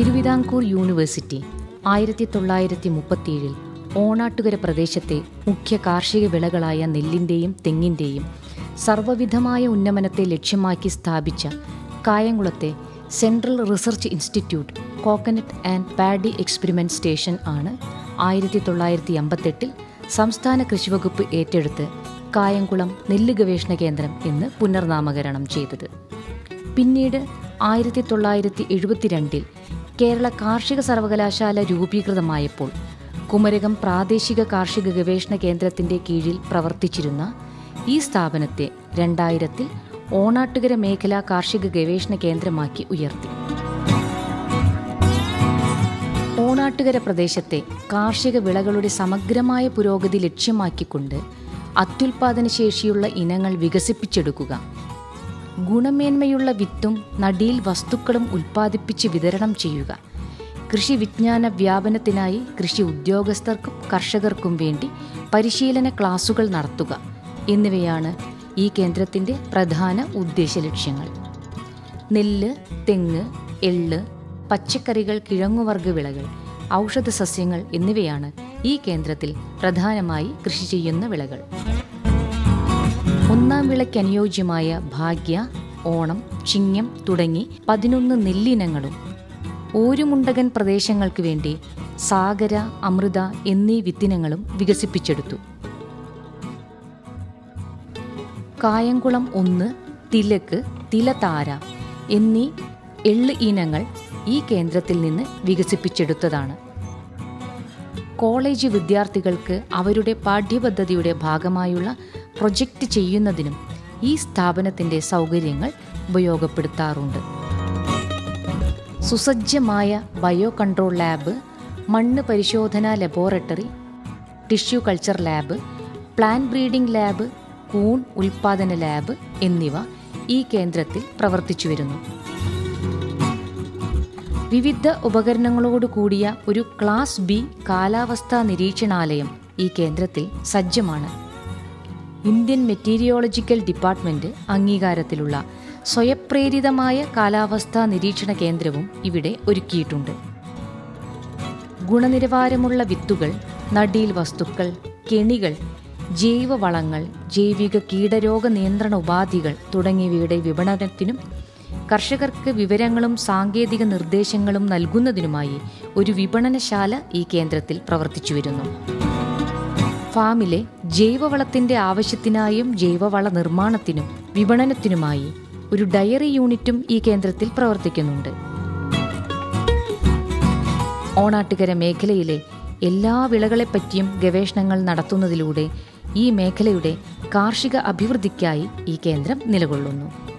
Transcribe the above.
Thiruvithamkoor university ആയിരത്തി തൊള്ളായിരത്തി മുപ്പത്തിയേഴിൽ ഓണാട്ടുകര പ്രദേശത്തെ മുഖ്യ കാർഷിക വിളകളായ നെല്ലിന്റെയും തെങ്ങിന്റെയും സർവവിധമായ ഉന്നമനത്തെ ലക്ഷ്യമാക്കി സ്ഥാപിച്ച കായംകുളത്തെ central research institute coconut and paddy experiment station ആണ് ആയിരത്തി തൊള്ളായിരത്തി അമ്പത്തെട്ടിൽ സംസ്ഥാന കൃഷിവകുപ്പ് ഏറ്റെടുത്ത് കായംകുളം നെല്ല് ഗവേഷണ കേന്ദ്രം എന്ന് പുനർനാമകരണം ചെയ്തത്. പിന്നീട് ആയിരത്തി തൊള്ളായിരത്തി എഴുപത്തിരണ്ടിൽ കേരള കാർഷിക സർവകലാശാല രൂപീകൃതമായപ്പോൾ കുമരകം പ്രാദേശിക കാർഷിക ഗവേഷണ കേന്ദ്രത്തിന്റെ കീഴിൽ പ്രവർത്തിച്ചിരുന്ന ഈ സ്ഥാപനത്തെ രണ്ടായിരത്തിൽ ഓണാട്ടുകര മേഖലാ കാർഷിക ഗവേഷണ കേന്ദ്രമാക്കി ഉയർത്തി. ഓണാട്ടുകര പ്രദേശത്തെ കാർഷിക വിളകളുടെ സമഗ്രമായ പുരോഗതി ലക്ഷ്യമാക്കിക്കൊണ്ട് അത്യുൽപാദന ശേഷിയുള്ള ഇനങ്ങൾ വികസിപ്പിച്ചെടുക്കുക ഗുണമേന്മയുള്ള വിത്തും നടീൽ വസ്തുക്കളും ഉൽപ്പാദിപ്പിച്ച് വിതരണം ചെയ്യുക. കൃഷി വിജ്ഞാന വ്യാപനത്തിനായി കൃഷി ഉദ്യോഗസ്ഥർക്കും കർഷകർക്കും വേണ്ടി പരിശീലന ക്ലാസുകൾ നടത്തുക എന്നിവയാണ് ഈ കേന്ദ്രത്തിന്റെ പ്രധാന ഉദ്ദേശ ലക്ഷ്യങ്ങൾ. നെല്ല് തെങ്ങ് എള്ള് പച്ചക്കറികൾ കിഴങ്ങുവർഗ വിളകൾ ഔഷധ സസ്യങ്ങൾ എന്നിവയാണ് ഈ കേന്ദ്രത്തിൽ പ്രധാനമായി കൃഷി ചെയ്യുന്ന വിളകൾ. ഒന്നാം വിളയ്ക്ക് അനുയോജ്യമായ ഭാഗ്യ ഓണം ചിങ്ങം തുടങ്ങി പതിനൊന്ന് നെല്ലിനങ്ങളും ഓരുമുണ്ടകൻ പ്രദേശങ്ങൾക്ക് വേണ്ടി സാഗര അമൃത എന്നീ വിത്തിനങ്ങളും വികസിപ്പിച്ചെടുത്തു. കായംകുളം ഒന്ന് തിലക്ക് തിലതാര എന്നീ എള്ള് ഇനങ്ങൾ ഈ കേന്ദ്രത്തിൽ നിന്ന് വികസിപ്പിച്ചെടുത്തതാണ്. കോളേജ് വിദ്യാർത്ഥികൾക്ക് അവരുടെ പാഠ്യപദ്ധതിയുടെ ഭാഗമായുള്ള പ്രൊജക്റ്റ് ചെയ്യുന്നതിനും ഈ സ്ഥാപനത്തിന്റെ സൗകര്യങ്ങൾ ഉപയോഗപ്പെടുത്താറുണ്ട്. സുസജ്ജമായ ബയോ കൺട്രോൾ ലാബ് മണ്ണ് പരിശോധനാ laboratory tissue culture lab plan breeding lab കൂൺ ഉൽപാദന ലാബ് എന്നിവ ഈ കേന്ദ്രത്തിൽ പ്രവർത്തിച്ചു വരുന്നു. വിവിധ ഉപകരണങ്ങളോട് കൂടിയ ഒരു ക്ലാസ് ബി കാലാവസ്ഥാ നിരീക്ഷണാലയം ഈ കേന്ദ്രത്തിൽ സജ്ജമാണ്. ഇന്ത്യൻ മെറ്റീരിയോളജിക്കൽ ഡിപ്പാർട്ട്മെന്റ് അംഗീകാരത്തിലുള്ള സ്വയപ്രേരിതമായ കാലാവസ്ഥാ നിരീക്ഷണ കേന്ദ്രവും ഇവിടെ ഒരുക്കിയിട്ടുണ്ട്. ഗുണനിലവാരമുള്ള വിത്തുകൾ നടീൽ വസ്തുക്കൾ കെണികൾ ജൈവവളങ്ങൾ ജൈവിക കീടരോഗ നിയന്ത്രണ ഉപാധികൾ തുടങ്ങിയവയുടെ വിപണനത്തിനും കർഷകർക്ക് വിവരങ്ങളും സാങ്കേതിക നിർദ്ദേശങ്ങളും നൽകുന്നതിനുമായി ഒരു വിപണനശാല ഈ കേന്ദ്രത്തിൽ പ്രവർത്തിച്ചു വരുന്നു ഫാമിലെ ജൈവവളത്തിന്റെ ആവശ്യത്തിനായും ജൈവവള നിർമ്മാണത്തിനും വിപണനത്തിനുമായി ഒരു ഡയറി യൂണിറ്റും ഈ കേന്ദ്രത്തിൽ പ്രവർത്തിക്കുന്നുണ്ട്. ഓണാട്ടുകര മേഖലയിലെ എല്ലാ വിളകളെപ്പറ്റിയും ഗവേഷണങ്ങൾ നടത്തുന്നതിലൂടെ ഈ മേഖലയുടെ കാർഷിക അഭിവൃദ്ധിക്കായി ഈ കേന്ദ്രം നിലകൊള്ളുന്നു.